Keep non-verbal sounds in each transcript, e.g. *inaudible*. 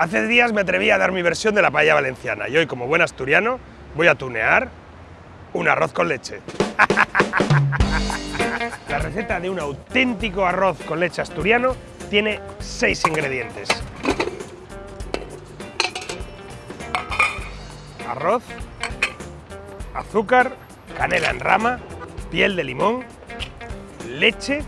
Hace días me atreví a dar mi versión de la paella valenciana y hoy, como buen asturiano, voy a tunear un arroz con leche. *laughs* La receta de un auténtico arroz con leche asturiano tiene seis ingredientes. Arroz, azúcar, canela en rama, piel de limón, leche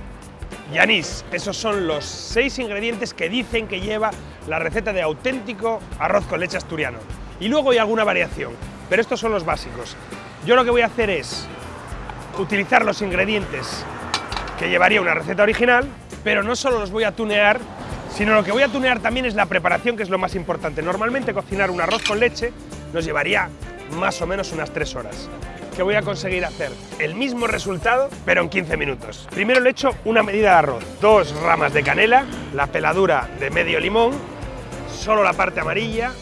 y anís. Esos son los seis ingredientes que dicen que lleva la receta de auténtico arroz con leche asturiano. Y luego hay alguna variación, pero estos son los básicos. Yo lo que voy a hacer es utilizar los ingredientes que llevaría una receta original, pero no solo los voy a tunear, sino lo que voy a tunear también es la preparación, que es lo más importante. Normalmente cocinar un arroz con leche nos llevaría más o menos unas 3 horas que voy a conseguir hacer el mismo resultado, pero en 15 minutos. Primero le echo una medida de arroz, dos ramas de canela, la peladura de medio limón, solo la parte amarilla,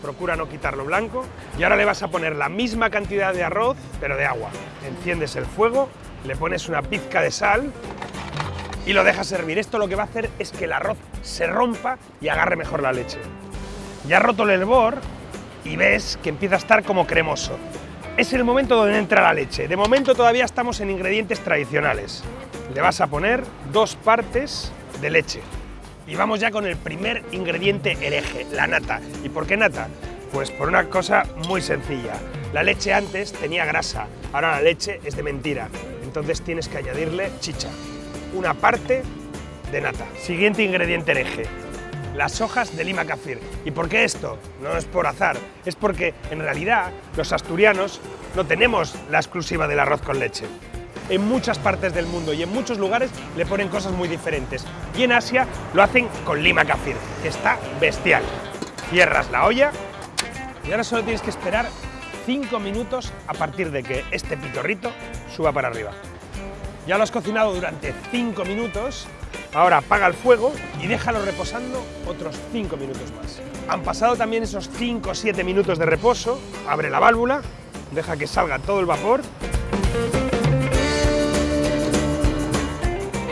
procura no quitarlo blanco, y ahora le vas a poner la misma cantidad de arroz, pero de agua. Enciendes el fuego, le pones una pizca de sal y lo dejas hervir. Esto lo que va a hacer es que el arroz se rompa y agarre mejor la leche. Ya roto el hervor y ves que empieza a estar como cremoso es el momento donde entra la leche. De momento todavía estamos en ingredientes tradicionales. Le vas a poner dos partes de leche. Y vamos ya con el primer ingrediente hereje, la nata. ¿Y por qué nata? Pues por una cosa muy sencilla. La leche antes tenía grasa, ahora la leche es de mentira. Entonces tienes que añadirle chicha. Una parte de nata. Siguiente ingrediente hereje, las hojas de lima kafir. ¿Y por qué esto? No es por azar, es porque en realidad los asturianos no tenemos la exclusiva del arroz con leche. En muchas partes del mundo y en muchos lugares le ponen cosas muy diferentes. Y en Asia lo hacen con lima kafir, que está bestial. Cierras la olla y ahora solo tienes que esperar 5 minutos a partir de que este pitorrito suba para arriba. Ya lo has cocinado durante 5 minutos Ahora apaga el fuego y déjalo reposando otros 5 minutos más. Han pasado también esos 5 o 7 minutos de reposo, abre la válvula, deja que salga todo el vapor,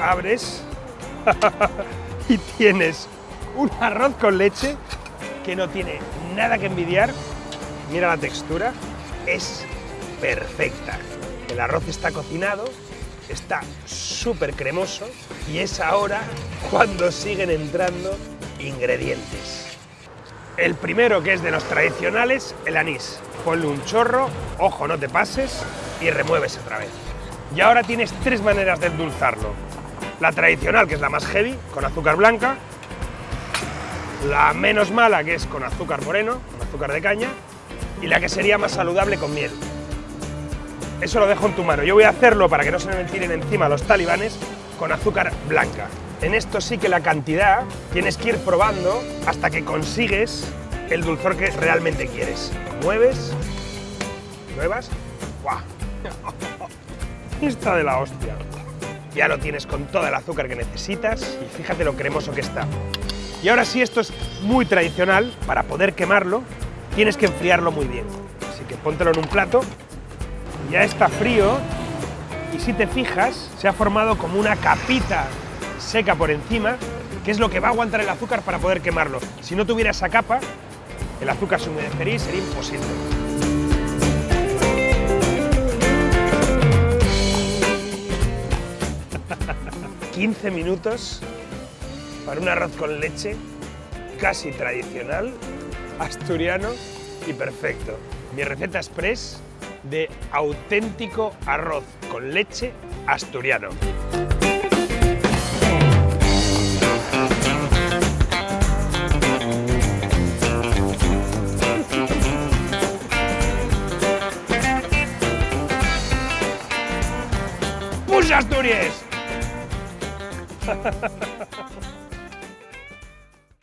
abres *laughs* y tienes un arroz con leche que no tiene nada que envidiar. Mira la textura, es perfecta. El arroz está cocinado, está súper cremoso y es ahora cuando siguen entrando ingredientes. El primero, que es de los tradicionales, el anís. Ponle un chorro, ojo, no te pases, y remueves otra vez. Y ahora tienes tres maneras de endulzarlo. La tradicional, que es la más heavy, con azúcar blanca. La menos mala, que es con azúcar moreno, con azúcar de caña. Y la que sería más saludable con miel. Eso lo dejo en tu mano. Yo voy a hacerlo para que no se me tiren encima los talibanes con azúcar blanca. En esto sí que la cantidad tienes que ir probando hasta que consigues el dulzor que realmente quieres. Mueves, nuevas, ¡guau! *laughs* Está de la hostia. Ya lo tienes con todo el azúcar que necesitas y fíjate lo cremoso que está. Y ahora sí, esto es muy tradicional, para poder quemarlo tienes que enfriarlo muy bien. Así que póntelo en un plato ya está frío y si te fijas se ha formado como una capita seca por encima que es lo que va a aguantar el azúcar para poder quemarlo. Si no tuviera esa capa, el azúcar se humedecería y sería imposible. *laughs* ...15 minutos para un arroz con leche casi tradicional, asturiano y perfecto. Mi receta express de auténtico arroz con leche asturiano. ¡Push Asturias! *laughs*